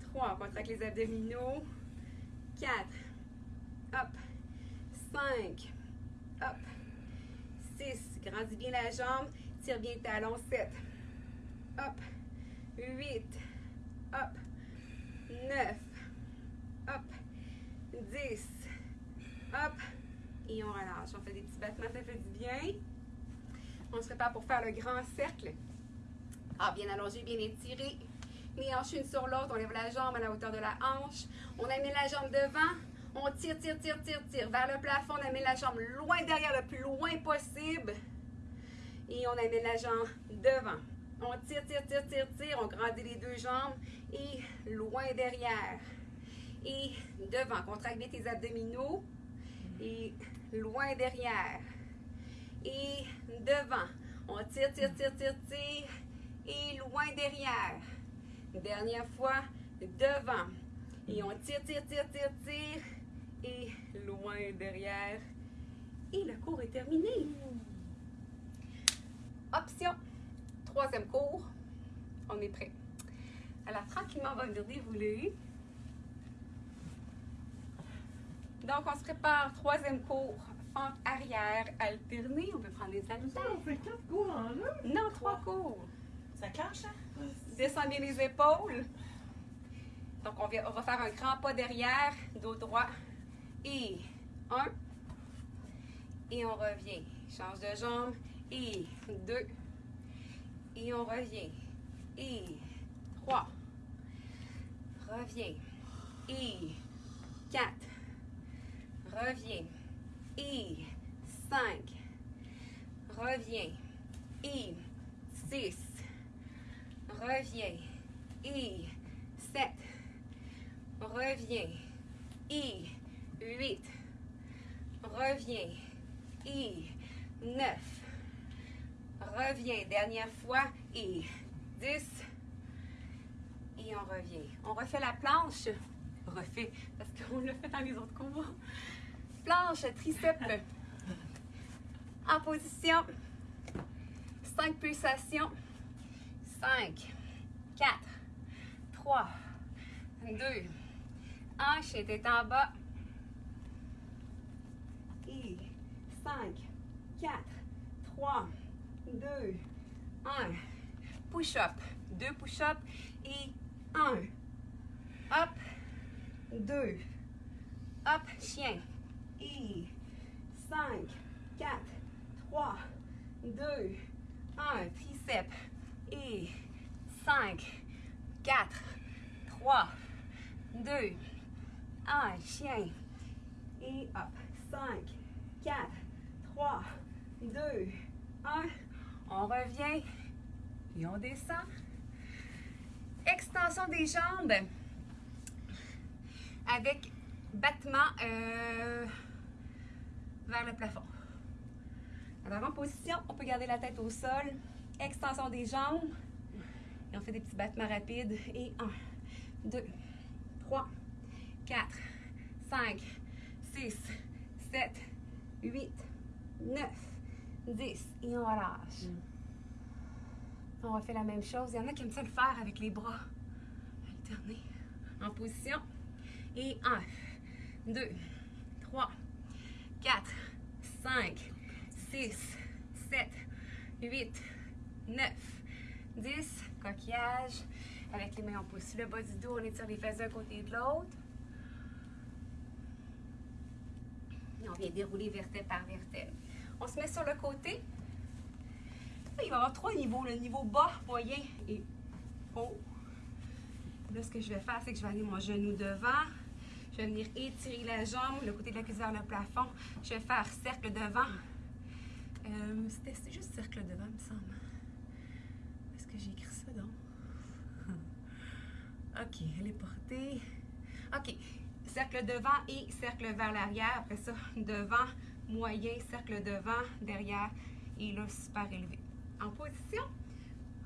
Trois. On contracte les abdominaux. Quatre. Hop. Cinq. Hop. Six. Grandis bien la jambe. Tire bien le talon. Sept. Hop. Huit. Hop. Neuf. Hop. Dix. Hop. Et on relâche. On fait des petits battements, ça fait du bien. On se prépare pour faire le grand cercle. Ah, bien allongé, bien étiré. Les hanches une sur l'autre. On lève la jambe à la hauteur de la hanche. On amène la jambe devant. On tire, tire, tire, tire, tire. Vers le plafond, on amène la jambe loin derrière, le plus loin possible. Et on amène la jambe devant. On tire, tire, tire, tire, tire. On grandit les deux jambes. Et loin derrière. Et devant. Contracte bien tes abdominaux. Et loin derrière. Et devant. On tire, tire, tire, tire, tire. Et loin derrière. Dernière fois. Devant. Et on tire, tire, tire, tire, tire. Et loin derrière. Et le cours est terminé. Option. Troisième cours. On est prêt. Alors, tranquillement, on va venir dérouler. Donc, on se prépare. Troisième cours. Fente arrière alternée. On peut prendre des Ça, haltères. on fait quatre cours en un. Non, trois cours. Ça clenche, hein? Descends bien les épaules. Donc, on va, on va faire un grand pas derrière, dos droit. Et un. Et on revient. Change de jambe. Et deux. Et on revient. Et trois. Reviens. Et quatre. Reviens. Et cinq. Reviens. Et six. Reviens. Et 7. Reviens. Et 8. Reviens. Et 9. Reviens. Dernière fois. Et 10. Et on revient. On refait la planche. Refait, parce qu'on l'a fait dans les autres cours. Planche, triceps. (laughs) En position. 5 pulsations. 5, 4, 3, 2, 1. Chien tête en bas. Et 5, 4, 3, 2, 1. Push-up. Deux push-up et 1. Hop. 2. Hop. Chien. Et 5, 4, 3, 2, 1. Triceps 5, 4, 3, 2, 1, chien. Et hop, 5, 4, 3, 2, 1. On revient et on descend. Extension des jambes avec battement euh, vers le plafond. Alors en position, on peut garder la tête au sol extension des jambes. Et on fait des petits battements rapides. Et 1, 2, 3, 4, 5, 6, 7, 8, 9, 10. Et on relâche. On refait la même chose. Il y en a qui aiment ça le faire avec les bras. Alterner. En position. Et 1, 2, 3, 4, 5, 6, 7, 8, 9, 10, coquillage. Avec les mains, on pousse le bas du dos, on étire les fesses d'un côté et de l'autre. Et on vient dérouler vertèbre par vertèbre. On se met sur le côté. il va y avoir trois niveaux, le niveau bas, moyen et haut. Là, ce que je vais faire, c'est que je vais aller mon genou devant. Je vais venir étirer la jambe, le côté de la cuisse vers le plafond. Je vais faire cercle devant. Euh, C'était juste cercle devant, il me semble. Est-ce que j'ai écrit ça, donc? OK, elle est portée. OK, cercle devant et cercle vers l'arrière. Après ça, devant, moyen, cercle devant, derrière et là, super élevé. En position.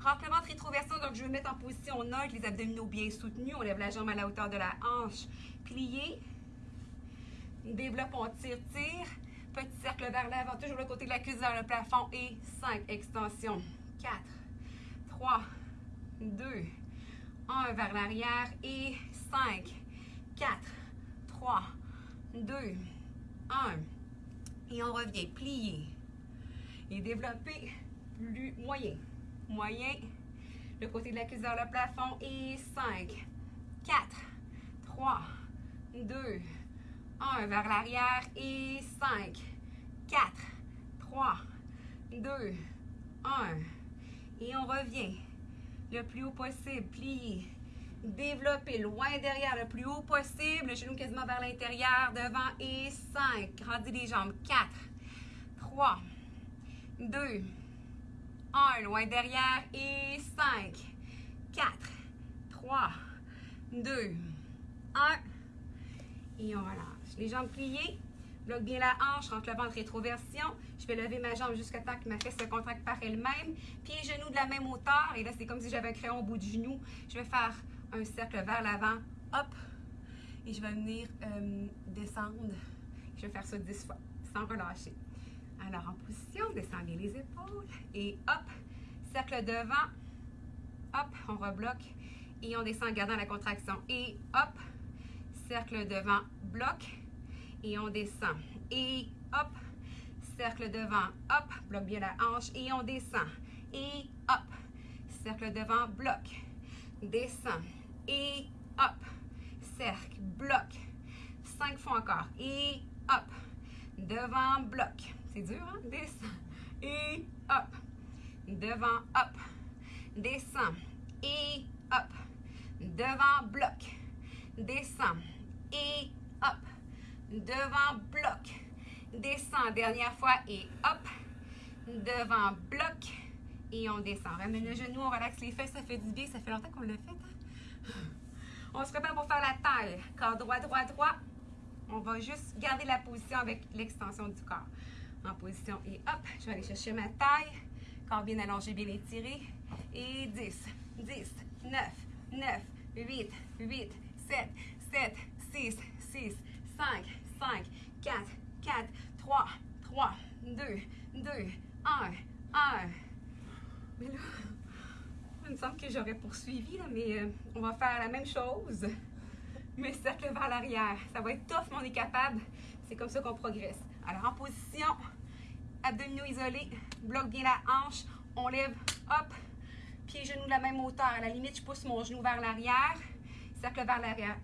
Rentre le ventre, rétroversion. Donc, je vais mettre en position neutre, les abdominaux bien soutenus. On lève la jambe à la hauteur de la hanche. Plié. Développe, on tire, tire. Petit cercle vers l'avant, toujours le côté de la cuisse vers le plafond. Et 5, extension. 4, 3, 2, 1 vers l'arrière. Et 5, 4, 3, 2, 1. Et on revient, plié. Et développer plus moyen. Moyen. Le côté de la cuisse vers le plafond. Et 5, 4, 3, 2, 1 vers l'arrière. Et 5, 4, 3, 2, 1. Et on revient le plus haut possible, plié. Développer loin derrière, le plus haut possible. Le genou quasiment vers l'intérieur, devant et 5. Grandis les jambes. 4, 3, 2, 1. Loin derrière et 5, 4, 3, 2, 1. Et on relâche. Les jambes pliées. Bloque bien la hanche, rentre le ventre rétroversion. Je vais lever ma jambe jusqu'à temps que ma fesse se contracte par elle-même. Pieds et genoux de la même hauteur. Et là, c'est comme si j'avais un crayon au bout du genou. Je vais faire un cercle vers l'avant. Hop. Et je vais venir euh, descendre. Je vais faire ça 10 fois, sans relâcher. Alors, en position, descends bien les épaules. Et hop. Cercle devant. Hop, on rebloque. Et on descend en gardant la contraction. Et hop. Cercle devant, bloc et on descend. Et hop, cercle devant, hop, bloque bien la hanche et on descend. Et hop, cercle devant, bloc, descend. Et hop, cercle, bloc. Cinq fois encore. Et hop, devant, bloc. C'est dur, hein? Descend. Et hop, devant, hop, descend. Et hop, devant, bloc, descend. Et hop, devant, bloc. Descend, dernière fois et hop. Devant, bloc. Et on descend. Ramène le genou, on relaxe les fesses, ça fait du bien. Ça fait longtemps qu'on l'a fait. Hein? On se prépare pour faire la taille. Corps droit, droit, droit. On va juste garder la position avec l'extension du corps. En position et hop, je vais aller chercher ma taille. Corps bien allongé, bien étiré. Et 10, 10, 9, 9, 8, 8, 7, 7, 6, 6, 5, 5, 4, 4, 3, 3, 2, 2, 1, 1. Mais là, il me semble que j'aurais poursuivi, mais euh, on va faire la même chose, mais cercle vers l'arrière. Ça va être tough, mais on est capable. C'est comme ça qu'on progresse. Alors, en position, abdominaux isolés, bloque bien la hanche, on lève, hop, pieds, genoux de la même hauteur. À la limite, je pousse mon genou vers l'arrière cercle vers l'arrière.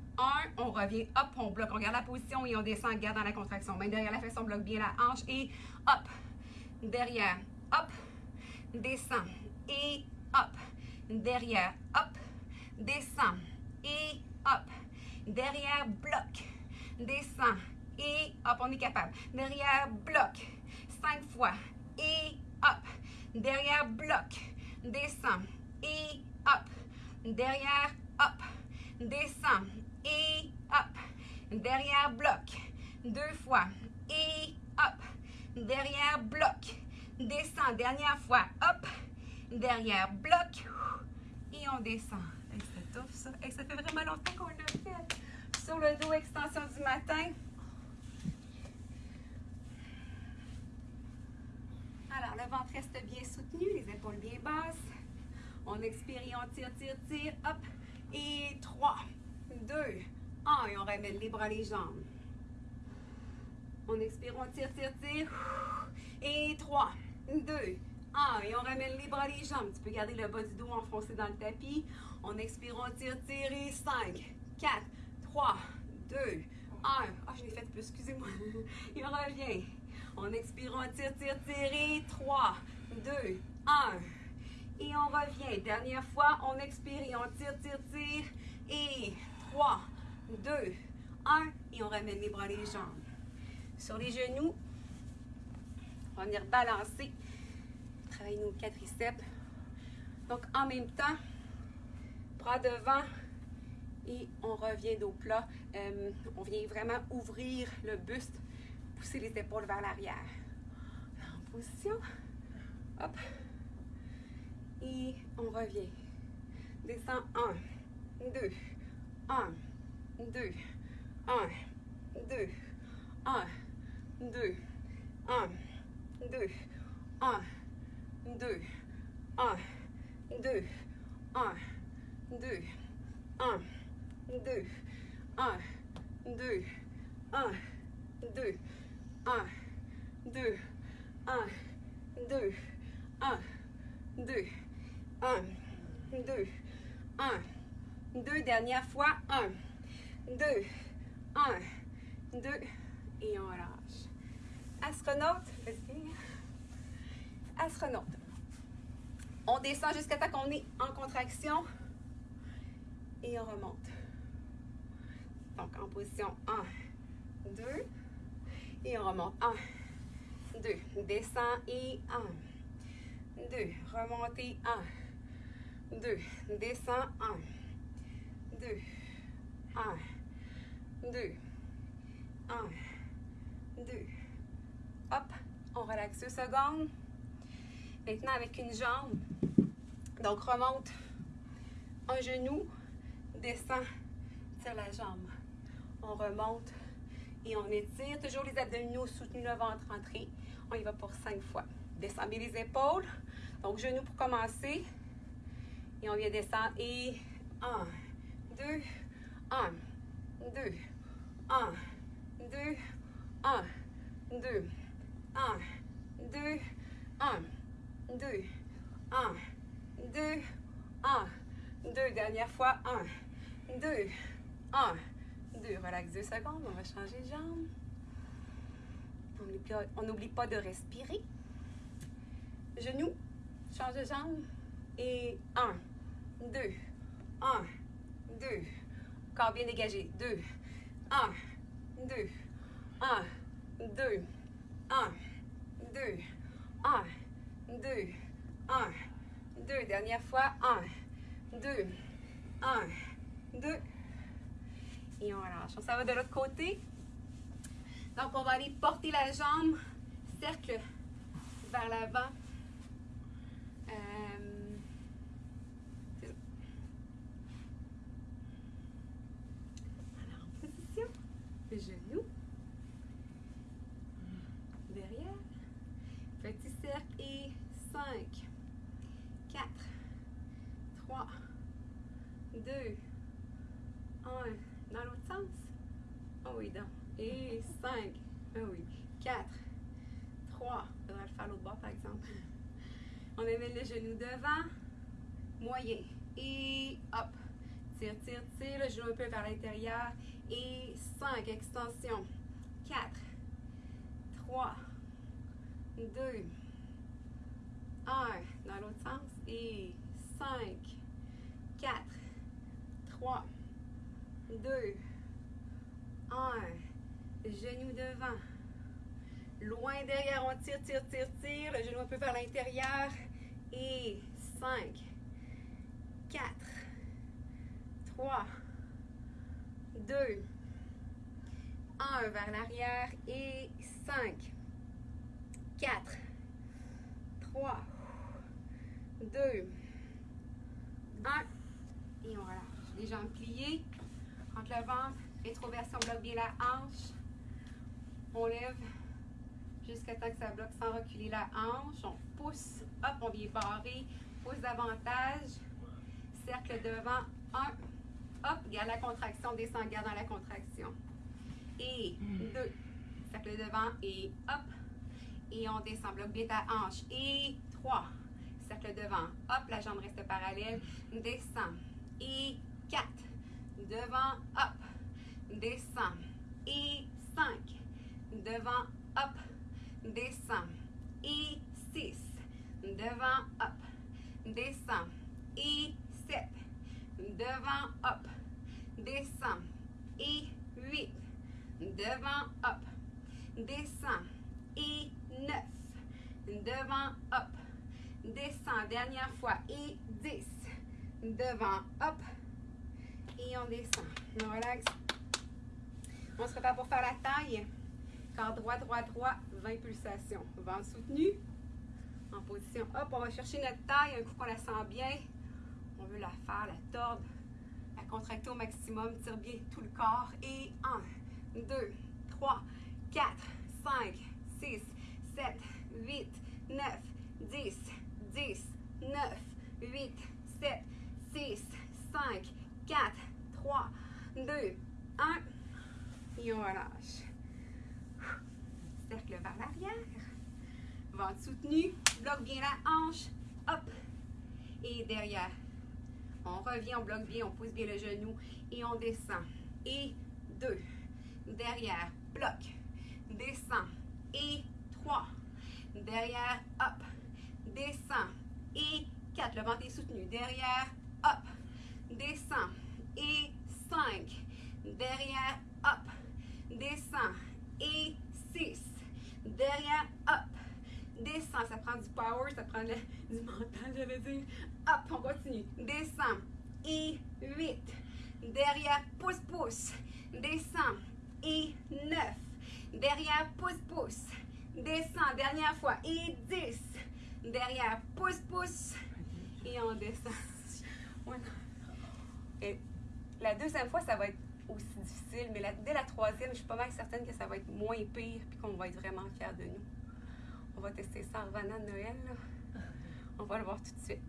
On revient, hop, on bloque, on garde la position et on descend, garde dans la contraction. Derrière la fesse, on bloque bien la hanche et hop, derrière, hop, descend et hop, derrière, hop, descend et hop, derrière, bloc, descend et hop, on est capable. Derrière, bloc, cinq fois et hop, derrière, bloc, descend et hop, derrière, hop, descend et hop. Derrière bloc. Deux fois. Et hop. Derrière bloc. Descend. Dernière fois. Hop. Derrière bloc. Et on descend. Tough ça. Et ça fait vraiment longtemps qu'on l'a fait. Sur le dos, extension du matin. Alors, le ventre reste bien soutenu, les épaules bien basses. On expire et on tire, tire, tire. Hop. Et 3, 2, 1. Et on ramène les bras, les jambes. On expire, on tire, tire, tire. Et 3, 2, 1. Et on ramène les bras, les jambes. Tu peux garder le bas du dos enfoncé dans le tapis. On expire, on tire, tire. Et 5, 4, 3, 2, 1. Ah, je l'ai fait plus, excusez-moi. (laughs) On revient. On expire, on tire, tire, tire. Et 3, 2, 1. Et on revient. Dernière fois, on expire on tire, tire, tire. Et 3, 2, 1. Et on ramène les bras, les jambes. Sur les genoux, on va venir balancer. Travailler nos quadriceps. Donc, en même temps, bras devant et on revient dos plat. Euh, on vient vraiment ouvrir le buste, pousser les épaules vers l'arrière. En position. Hop. Et on revient. Descend 1, 2, 1, 2, 1, 2, 1, 2, 1, 2, 1, 2, 1, 2, 1, 2, 1, 2, 1, 2, 1, 2, 1, 2, 1, 2, 1, 2, 1, 2, 1, 2, dernière fois, 1, 2, 1, 2, et on relâche. Astronaute. Astronaute. On descend jusqu'à temps qu'on est en contraction et on remonte. Donc en position 1, 2 et on remonte 1, 2, descend et 1, 2, remontez 1, 2, descend 1, 2, 1, 2, 1, 2. Hop, on relaxe deux secondes. Maintenant avec une jambe. Donc remonte un genou, descend, tire la jambe. On remonte et on étire. Toujours les abdominaux soutenus, le ventre rentré. On y va pour cinq fois. Descendez les épaules. Donc genou pour commencer. Et on vient descendre. Et un, 2, 1, 2, 1, 2, 1, 2, 1, 2, 1, 2, 1, 2, 1, 2, dernière fois, 1, 2, 1, 2, relax 2 secondes, on va changer de jambe. On n'oublie pas de respirer. Genoux, change de jambe. Et 1, 2, 1, deux. Corps bien dégagé. Deux, un, deux, un, deux, un, deux, un, deux, un, deux. Dernière fois, un, deux, un, deux. Et on relâche. On s'en va de l'autre côté. Donc, on va aller porter la jambe, cercle vers l'avant. Euh, c'est ça. Alors, en position, genou, derrière, petit cercle et 5, 4, 3, 2, 1, dans l'autre sens. Oh oui, donc. Et 5, oh oui, 4, 3, on va le faire l'autre bord par exemple. On amène le genou devant, moyen, et hop. Tire, tire, tire, le genou un peu vers l'intérieur. Et 5, extension. 4, 3, 2, 1, dans l'autre sens. Et 5, 4, 3, 2, 1. Genou devant. Loin derrière, on tire, tire, tire, tire. Le genou un peu vers l'intérieur. Et 5, 4, 3, 2, 1 vers l'arrière. Et 5, 4, 3, 2, 1. Et on relâche. Les jambes pliées. Entre le ventre, rétroversion, bloque bien la hanche. On lève jusqu'à temps que ça bloque sans reculer la hanche. On pousse, hop, on vient barrer, pousse davantage. Cercle devant, un, hop, garde la contraction, descend, garde dans la contraction. Et deux, cercle devant et hop. Et on descend, bloque bien ta hanche. Et 3. Cercle devant. Hop, la jambe reste parallèle. Descend. Et 4. Devant, hop. Descend. Et 5. Devant, hop. Descend. Et 6. Devant, hop. Descend. Et 7. Devant, hop. Descend. Et 8. Devant, hop. Descend. Et 9. Devant, hop. Descend. Dernière fois. Et 10. Devant, hop. Et on descend. On relaxe. On se prépare pour faire la taille. Corps droit, droit, droit. 20 pulsations. Ventre soutenu. En position. Hop, on va chercher notre taille. Un coup qu'on la sent bien. On veut la faire, la tordre. La contracter au maximum. Tire bien tout le corps. Et 1, 2, 3, 4, 5, 6, 7, 8, 9, 10, 10, 9, 8, 7, 6, 5, 4, 3, 2, 1. Et on relâche. Cercle vers l'arrière. Ventre soutenu. Bloque bien la hanche. Hop. Et derrière. On revient, on bloque bien, on pousse bien le genou. Et on descend. Et deux. Derrière. Bloque. Descend. Et trois. Derrière. Hop. Descend. Et quatre. Le ventre est soutenu. Derrière. Hop. Descend. Et cinq. Derrière. Hop. Descend. Et six. Derrière. Hop. Descend. Ça prend du power. Ça prend (laughs) du mental, veux dire. Hop. On continue. Descend. Et huit. Derrière. Pousse, pousse. Descend. Et neuf. Derrière. Pousse, pousse. Descend. Dernière fois. Et dix. Derrière. Pousse, pousse. Et on descend. La deuxième fois, ça va être aussi difficile, mais dès la troisième, je suis pas mal certaine que ça va être moins pire puis qu'on va être vraiment fiers de nous. On va tester ça en revenant de Noël. là. On va le voir tout de suite.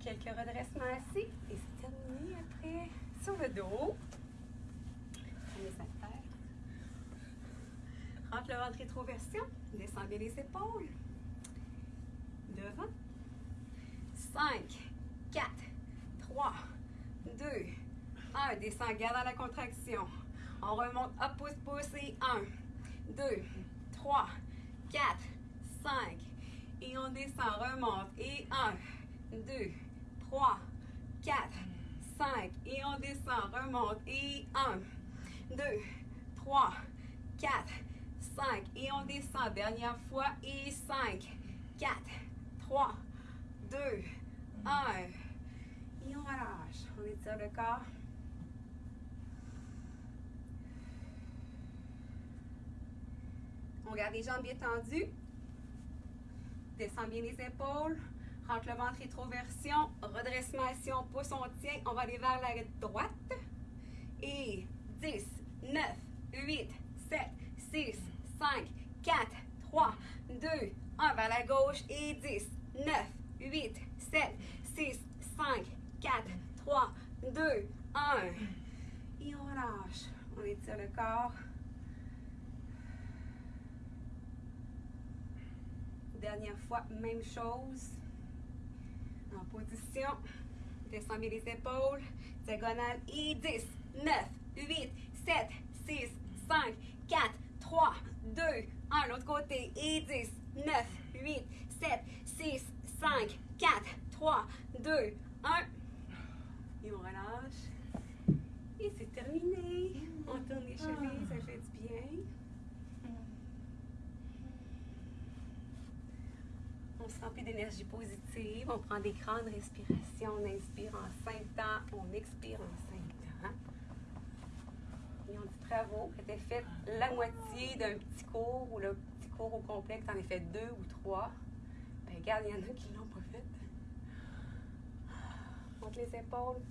Quelques redressements assis et c'est terminé après. Sur le dos. On met sa terre. Rentre le ventre rétroversion. Descends bien les épaules. Devant. 5, 4, 3, 2, 1. Descends, garde la contraction. On remonte, hop, pouce, pouce et 1, 2, 3, 4, 5. Et on descend, remonte et 1, 2, 3, 4, 5. Et on descend, remonte et 1, 2, 3, 4, 5. Et on descend, dernière fois et 5, 4, 3, 2, 1. Et on relâche. On étire le corps. On garde les jambes bien tendues. Descend bien les épaules. Rentre le ventre rétroversion. Redressement assis, on pousse, on tient. On va aller vers la droite. Et 10, 9, 8, 7, 6, 5, 4, 3, 2, 1 vers la gauche. Et 10, 9, 8, 7, 6, 5, 4, 3, 2, 1. Et on relâche. On étire le corps. Dernière fois, même chose. En position. Descends bien les épaules. Diagonale. Et 10, 9, 8, 7, 6, 5, 4, 3, 2, 1. L'autre côté. Et 10, 9, 8, 7, 6, 5, 4, 3, 2, 1. Et on relâche. Et c'est terminé. On tourne les chevilles, ça fait du bien. On se remplit d'énergie positive. On prend des grandes respirations. On inspire en cinq temps. On expire en cinq temps. Et on dit bravo. Fait la moitié d'un petit cours ou le petit cours au complet, tu en as fait deux ou trois. Ben, regarde, il y en a qui l'ont pas fait. Monte les épaules.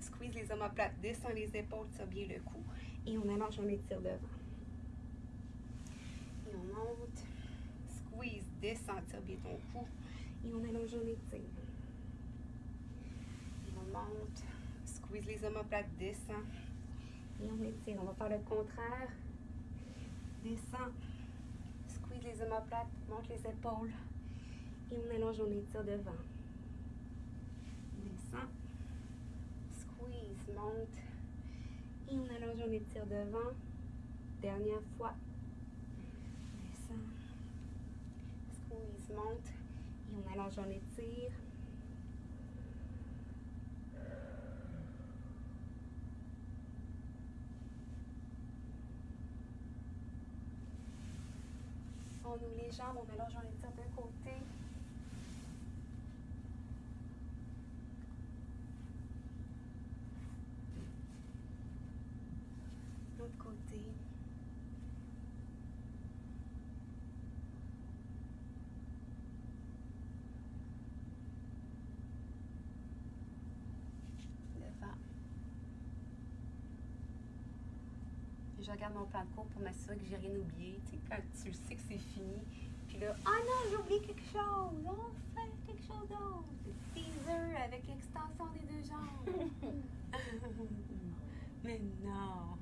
Squeeze les omoplates. Descends les épaules. Tire bien le cou. Et on allonge, on étire devant. Et on monte. Squeeze. Descends. Tire bien ton cou. Et on allonge, on étire. On monte. Squeeze les omoplates. Descends. Et on étire. On va faire le contraire. Descends. Squeeze les omoplates. Monte les épaules. Et on allonge, on étire devant. Descend. Squeeze, monte. Et on allonge, on étire devant. Dernière fois. Descend. Monte. Et on allonge, on étire. On ouvre les jambes, on allonge, on étire d'un côté. L'autre côté. Devant. Je regarde mon plan de cours pour m'assurer que j'ai rien oublié. Tu sais, quand tu sais que c'est fini, puis là, ah non, j'ai oublié quelque chose. On fait quelque chose d'autre. Teaser avec extension des deux jambes. (laughs) Mais non.